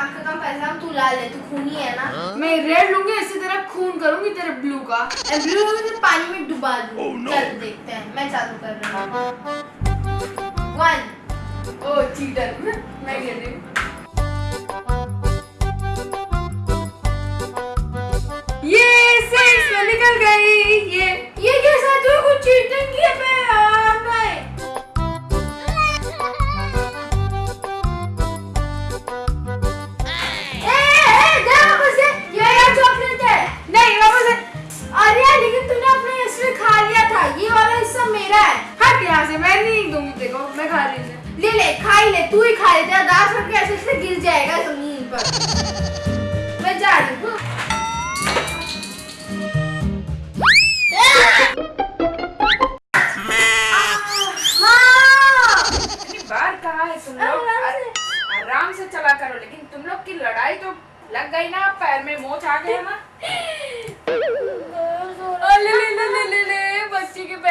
काम का काम पैसा तू ला ले तू खूनी है ना। मैं रेड लूँगी इससे तेरा खून करूँगी तेरे ब्लू का। ब्लू से पानी में डुबा दूँ। चल देखते हैं मैं चालू कर रहा हूँ। वन ओ चीटर मैं खेल रही हूँ। ये सिक्स में निकल गई। ये ये कैसा तू कुछ चीटिंग किया?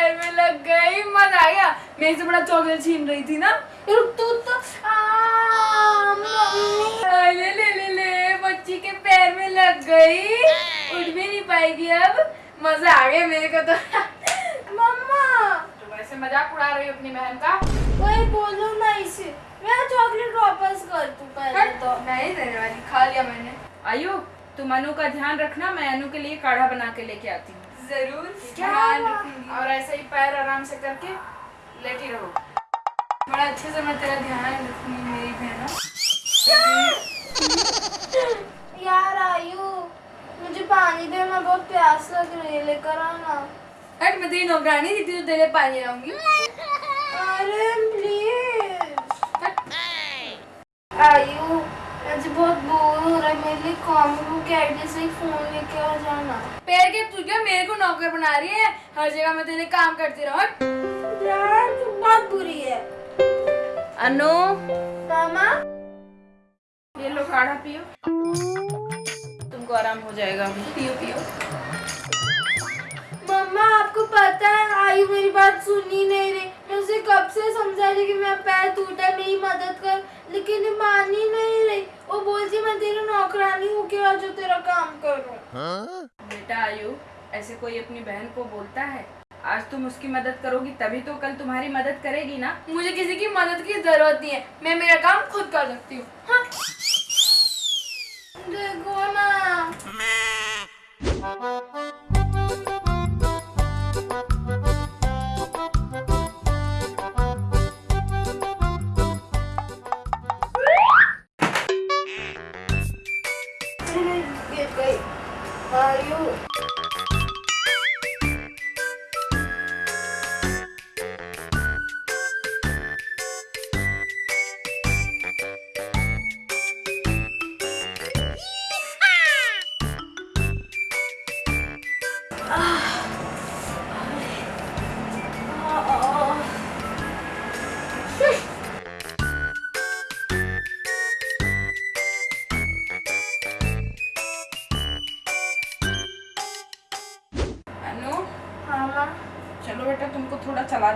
पैर में लग गई मज़ा आ गया। मेरे से बड़ा चॉकलेट छीन रही थी ना। रुक तू तो आ, ले ले ले ले बच्ची के पैर में लग गई। उठ भी नहीं पाएगी अब। मज़ा आ गया मेरे को तो। मम्मा। तो वैसे मज़ाक उड़ा रही अपनी बहन का? वही बोलो ना इसे। मेरा चॉकलेट वापस कर तू पहले तो। नहीं देने वाली खा लिया मैंने। आयु तुम अनु का ध्यान रखना मैं अनु के लिए काढ़ा बना के लेके आती हूँ। ज़रूर ध्यान रखूँगी। और ऐसे ही पैर आराम से करके लेटी रहो। बड़ा अच्छे से मैं तेरा ध्यान रखूँगी मेरी बहना। यार आयु मुझे पानी दे मैं बहुत प्यास लग रही है लेकर आना। हट मैं तेरी नौकरानी थी तो तेरे पानी लाऊँगी। अरे प्लीज़ आयु मुझे बहुत बोर हो रहा है मेरे लिए कॉम्बो के आईडी से ही फ़ोन लेके आ जाना। के तू क्या मेरे को नौकर बना रही है? हर जगह मैं तेरे काम करती रहूँ। यार तू बहुत बुरी है। अनु? मामा? ये लो काढ़ा पियो। तुमको आराम हो जाएगा पियो पियो। मम्मा आपको पता है आई मेरी बात सुनी नहीं रही। मैं उसे कब से समझा रही कि मेरा पैर टूटा है मेरी मदद कर लेकिन मान ही नहीं रही। वो बोलती मैं तेरी नौकरानी हूँ क्या जो तेरा काम करूँ? बेटा आयु ऐसे कोई अपनी बहन को बोलता है? आज तुम उसकी मदद करोगी तभी तो कल तुम्हारी मदद करेगी ना? मुझे किसी की मदद की ज़रूरत नहीं है। मैं मेरा काम खुद कर सकती हूँ। हाँ? देखो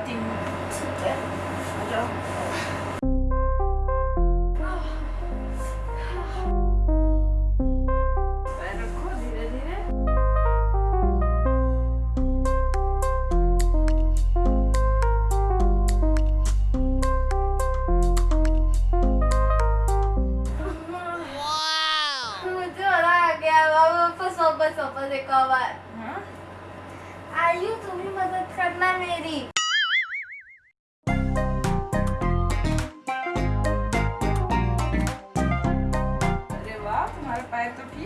मुझे मज़ा आ गया वापस वापस वापस एक और बार हाँ आयु तुम मदद करना मेरी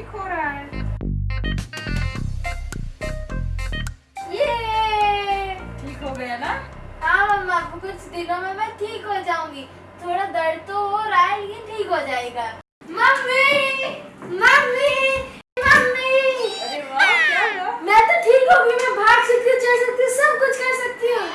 ठीक हो रहा है ये ठीक हो गया ना? हाँ मम्मा कुछ दिनों में मैं ठीक हो जाऊँगी। थोड़ा दर्द तो हो रहा है लेकिन ठीक हो जाएगा। मम्मी मम्मी मम्मी अरे वाह क्या हुआ मैं तो ठीक हो गई मैं भाग सकती हूँ चल सकती हूँ। सब कुछ कर सकती हूँ।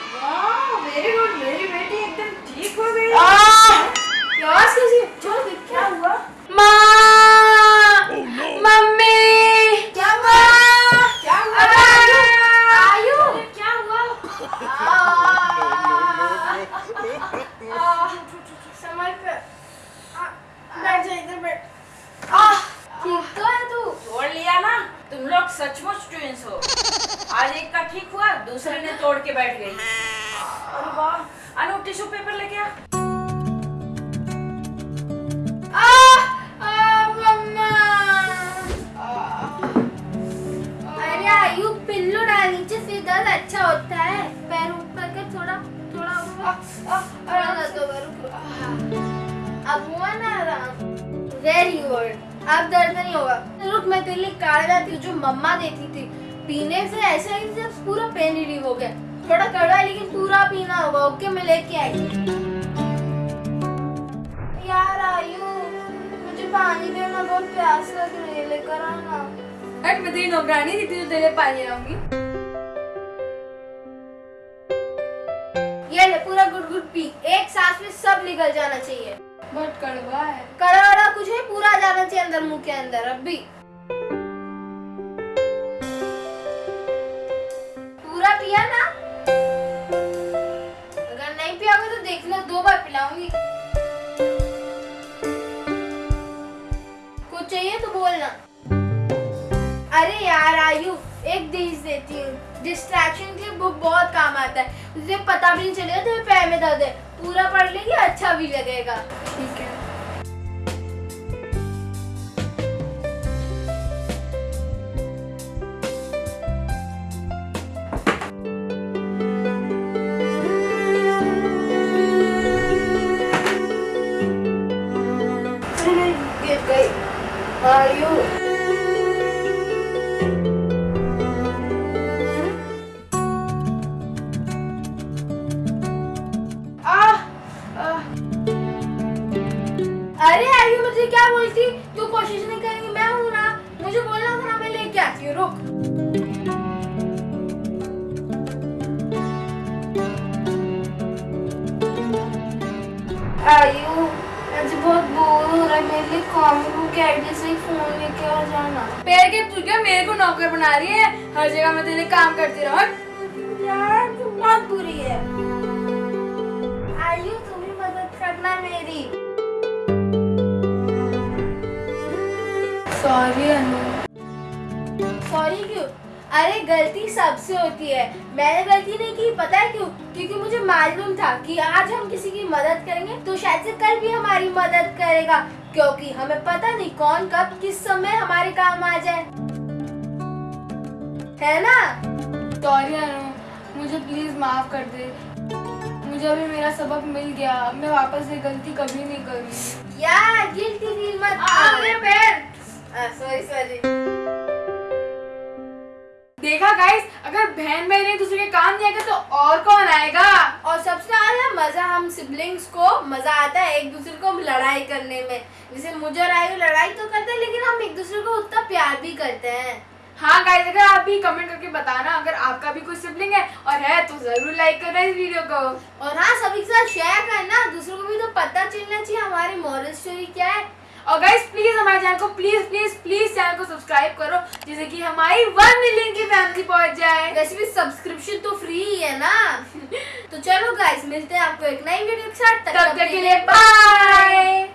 तोड़ के बैठ गई। अरे वाह अनु टिश्यू पेपर लेके आ। दर्द अच्छा होता है। पैर ऊपर कर थोड़ा थोड़ा थोड़ा दर्द होगा रुक। अब हुआ ना आराम। वेरी गुड अब दर्द नहीं होगा। रुक मैं तेरे लिए काढ़ा लाती हूँ जो मम्मा देती थी। पीने से ऐसा ही जब पूरा पेन रिलीव हो गया। थोड़ा कड़वा है लेकिन पूरा पीना होगा। ओके मैं लेके आई। यार आयु मुझे पानी देना बहुत प्यास लग रही है लेकर आना। हट मैं तेरी नौकरानी थी तुझे तेरे पानी लाऊँगी ये ले पूरा गुड गुड पी। एक सांस में सब निकल जाना चाहिए। बहुत कड़वा है। कड़ा वड़ा कुछ है पूरा जाना चाहिए अंदर मुँह के अंदर अब भी। पिया ना? अगर नहीं पियाओगे तो देख लो, दो बार पिलाऊँगी। कुछ चाहिए तो बोलना। अरे यार, आयु, एक देश देती हूँ। डिस्ट्रैक्शन के लिए बुक बहुत काम आता है। तुझे पता भी नहीं चलेगा तुम्हें पैर में दर्द है। पूरा पढ़ लेगी अच्छा भी लगेगा। ठीक है। अरे आयु मुझे क्या बोलती? तू कोशिश नहीं करेंगी, मैं हूँ ना। मुझे बोलना था ना, मैं लेके आती हूँ, रुक। आयु मुझे बहुत बोर हो रहा है, मेरे लिए कॉमिक जाना। पैर के तू क्या मेरे को नौकर बना रही है? हर जगह मैं तेरे काम करती रहूँ। यार, तू बहुत बुरी है। आयु तुम्हें मदद करना मेरी। सॉरी अनु। सॉरी क्यों? अरे गलती सबसे होती है। मैंने गलती नहीं की पता है क्यों? क्योंकि मुझे मालूम था कि आज हम किसी की मदद करेंगे तो शायद से कल भी हमारी मदद करेगा क्योंकि हमें पता नहीं कौन कब किस समय हमारे काम आ जाए। है ना? सॉरी अनु मुझे प्लीज़ माफ़ कर दे। मुझे अभी मेरा सबक मिल गया मैं वापस ये गलती कभी नहीं करूँगी। यार गिल्टी फील मत सॉरी सॉरी देखा गाइस अगर बहन बहन एक दूसरे के काम नहीं आएगा तो और कौन आएगा? और सबसे ज़्यादा मज़ा हम सिबलिंग्स को मज़ा आता है एक दूसरे को लड़ाई करने में। जैसे मुझे और आयु लड़ाई तो करते हैं लेकिन हम एक दूसरे को उतना प्यार भी करते हैं। हाँ गाइस अगर आप भी कमेंट करके बताना अगर आपका भी कोई सिबलिंग है और है तो ज़रूर लाइक करना इस वीडियो को। और हाँ सभी के साथ शेयर करना दूसरों को भी तो पता चलना चाहिए हमारी मॉरल स्टोरी क्या है। और गाइस प्लीज़ हमारे चैनल को प्लीज़ प्लीज़ प्लीज़ चैनल को सब्सक्राइब करो जिससे कि हमारी वन मिलियन की फैमिली पहुँच जाए। वैसे भी सब्सक्रिप्शन तो फ्री ही है ना? तो चलो गाइस मिलते हैं आपको एक नई वीडियो के साथ। तब तक के लिए बाय